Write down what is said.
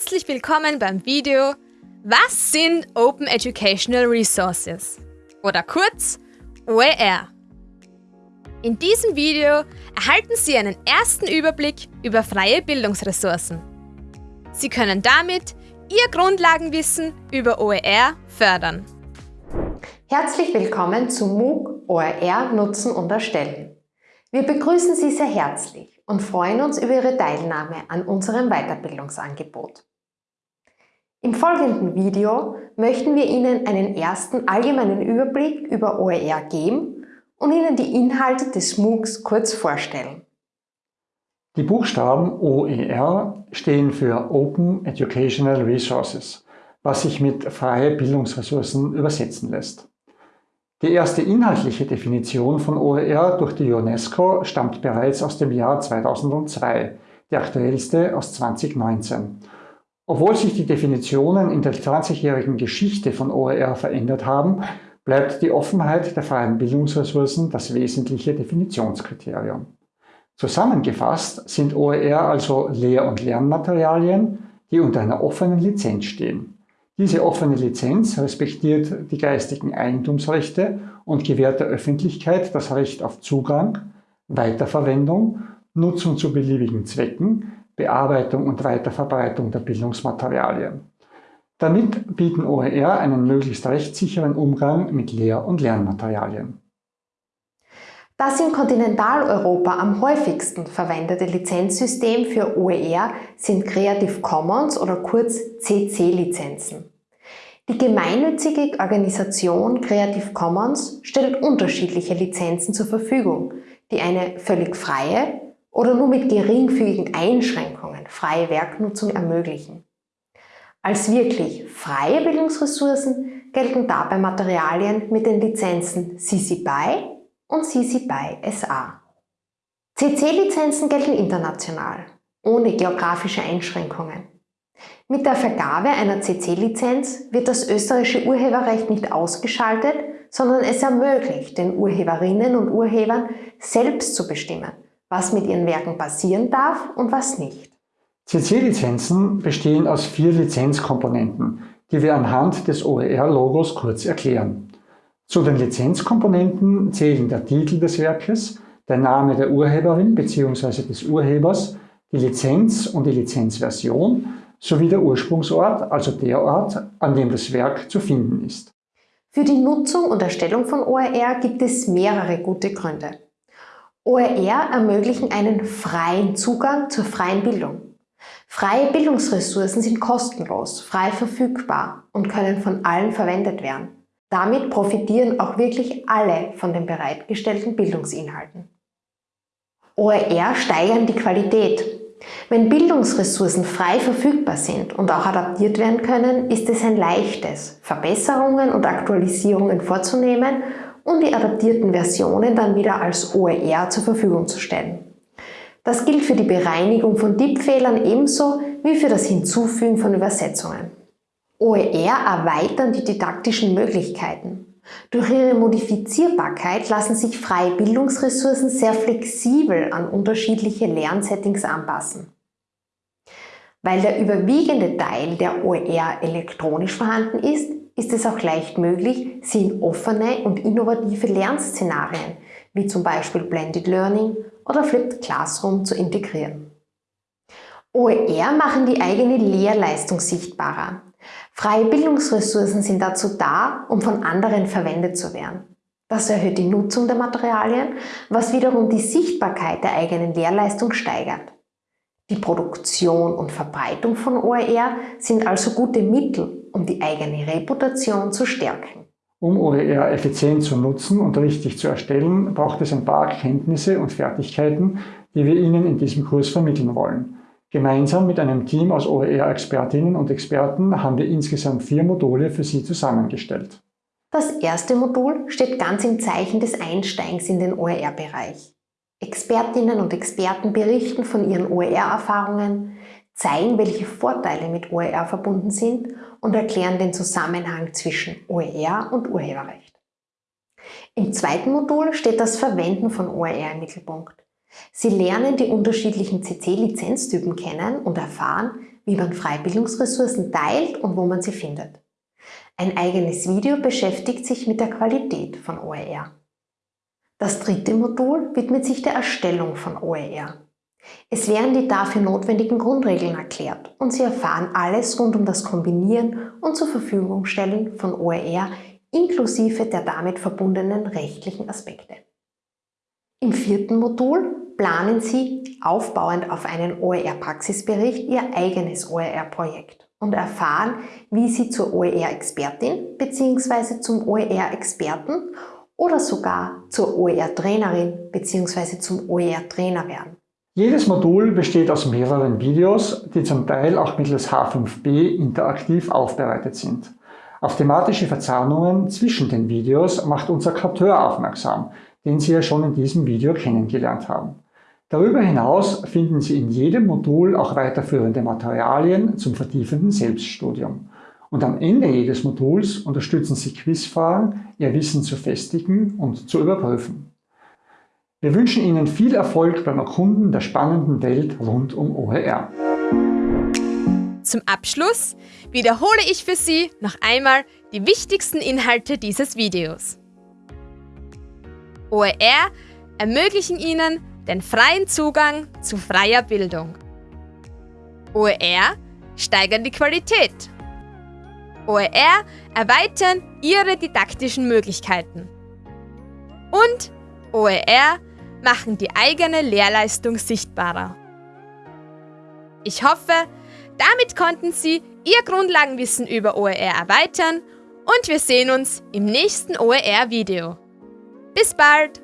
Herzlich willkommen beim Video Was sind Open Educational Resources? Oder kurz OER. In diesem Video erhalten Sie einen ersten Überblick über freie Bildungsressourcen. Sie können damit Ihr Grundlagenwissen über OER fördern. Herzlich willkommen zu MOOC OER Nutzen und Erstellen. Wir begrüßen Sie sehr herzlich und freuen uns über Ihre Teilnahme an unserem Weiterbildungsangebot. Im folgenden Video möchten wir Ihnen einen ersten allgemeinen Überblick über OER geben und Ihnen die Inhalte des MOOCs kurz vorstellen. Die Buchstaben OER stehen für Open Educational Resources, was sich mit freie Bildungsressourcen übersetzen lässt. Die erste inhaltliche Definition von OER durch die UNESCO stammt bereits aus dem Jahr 2002, die aktuellste aus 2019. Obwohl sich die Definitionen in der 20-jährigen Geschichte von OER verändert haben, bleibt die Offenheit der freien Bildungsressourcen das wesentliche Definitionskriterium. Zusammengefasst sind OER also Lehr- und Lernmaterialien, die unter einer offenen Lizenz stehen. Diese offene Lizenz respektiert die geistigen Eigentumsrechte und gewährt der Öffentlichkeit das Recht auf Zugang, Weiterverwendung, Nutzung zu beliebigen Zwecken, Bearbeitung und Weiterverbreitung der Bildungsmaterialien. Damit bieten OER einen möglichst rechtssicheren Umgang mit Lehr- und Lernmaterialien. Das in Kontinentaleuropa am häufigsten verwendete Lizenzsystem für OER sind Creative Commons oder kurz CC-Lizenzen. Die gemeinnützige Organisation Creative Commons stellt unterschiedliche Lizenzen zur Verfügung, die eine völlig freie oder nur mit geringfügigen Einschränkungen freie Werknutzung ermöglichen. Als wirklich freie Bildungsressourcen gelten dabei Materialien mit den Lizenzen CC BY und CC BY SA. CC-Lizenzen gelten international, ohne geografische Einschränkungen. Mit der Vergabe einer CC-Lizenz wird das österreichische Urheberrecht nicht ausgeschaltet, sondern es ermöglicht den Urheberinnen und Urhebern selbst zu bestimmen, was mit ihren Werken passieren darf und was nicht. CC-Lizenzen bestehen aus vier Lizenzkomponenten, die wir anhand des OER-Logos kurz erklären. Zu den Lizenzkomponenten zählen der Titel des Werkes, der Name der Urheberin bzw. des Urhebers, die Lizenz und die Lizenzversion sowie der Ursprungsort, also der Ort, an dem das Werk zu finden ist. Für die Nutzung und Erstellung von OER gibt es mehrere gute Gründe. OER ermöglichen einen freien Zugang zur freien Bildung. Freie Bildungsressourcen sind kostenlos, frei verfügbar und können von allen verwendet werden. Damit profitieren auch wirklich alle von den bereitgestellten Bildungsinhalten. OER steigern die Qualität. Wenn Bildungsressourcen frei verfügbar sind und auch adaptiert werden können, ist es ein leichtes, Verbesserungen und Aktualisierungen vorzunehmen und die adaptierten Versionen dann wieder als OER zur Verfügung zu stellen. Das gilt für die Bereinigung von Tippfehlern ebenso wie für das Hinzufügen von Übersetzungen. OER erweitern die didaktischen Möglichkeiten. Durch ihre Modifizierbarkeit lassen sich freie Bildungsressourcen sehr flexibel an unterschiedliche Lernsettings anpassen. Weil der überwiegende Teil der OER elektronisch vorhanden ist, ist es auch leicht möglich, sie in offene und innovative Lernszenarien, wie zum Beispiel Blended Learning oder Flipped Classroom, zu integrieren. OER machen die eigene Lehrleistung sichtbarer. Freie Bildungsressourcen sind dazu da, um von anderen verwendet zu werden. Das erhöht die Nutzung der Materialien, was wiederum die Sichtbarkeit der eigenen Lehrleistung steigert. Die Produktion und Verbreitung von OER sind also gute Mittel, um die eigene Reputation zu stärken. Um OER effizient zu nutzen und richtig zu erstellen, braucht es ein paar Kenntnisse und Fertigkeiten, die wir Ihnen in diesem Kurs vermitteln wollen. Gemeinsam mit einem Team aus OER-Expertinnen und Experten haben wir insgesamt vier Module für Sie zusammengestellt. Das erste Modul steht ganz im Zeichen des Einsteigens in den OER-Bereich. Expertinnen und Experten berichten von ihren OER-Erfahrungen, zeigen, welche Vorteile mit OER verbunden sind und erklären den Zusammenhang zwischen OER und Urheberrecht. Im zweiten Modul steht das Verwenden von OER im Mittelpunkt. Sie lernen die unterschiedlichen CC-Lizenztypen kennen und erfahren, wie man Freibildungsressourcen teilt und wo man sie findet. Ein eigenes Video beschäftigt sich mit der Qualität von OER. Das dritte Modul widmet sich der Erstellung von OER. Es werden die dafür notwendigen Grundregeln erklärt und Sie erfahren alles rund um das Kombinieren und zur Verfügung stellen von OER inklusive der damit verbundenen rechtlichen Aspekte. Im vierten Modul planen Sie, aufbauend auf einen OER-Praxisbericht, Ihr eigenes OER-Projekt und erfahren, wie Sie zur OER-Expertin bzw. zum OER-Experten oder sogar zur OER-Trainerin bzw. zum OER-Trainer werden. Jedes Modul besteht aus mehreren Videos, die zum Teil auch mittels H5b interaktiv aufbereitet sind. Auf thematische Verzahnungen zwischen den Videos macht unser Karteur aufmerksam, den Sie ja schon in diesem Video kennengelernt haben. Darüber hinaus finden Sie in jedem Modul auch weiterführende Materialien zum vertiefenden Selbststudium. Und am Ende jedes Moduls unterstützen Sie Quizfragen, Ihr Wissen zu festigen und zu überprüfen. Wir wünschen Ihnen viel Erfolg beim Erkunden der spannenden Welt rund um OER. Zum Abschluss wiederhole ich für Sie noch einmal die wichtigsten Inhalte dieses Videos. OER ermöglichen Ihnen den freien Zugang zu freier Bildung. OER steigern die Qualität. OER erweitern Ihre didaktischen Möglichkeiten. Und OER machen die eigene Lehrleistung sichtbarer. Ich hoffe, damit konnten Sie Ihr Grundlagenwissen über OER erweitern und wir sehen uns im nächsten OER-Video. Bis bald!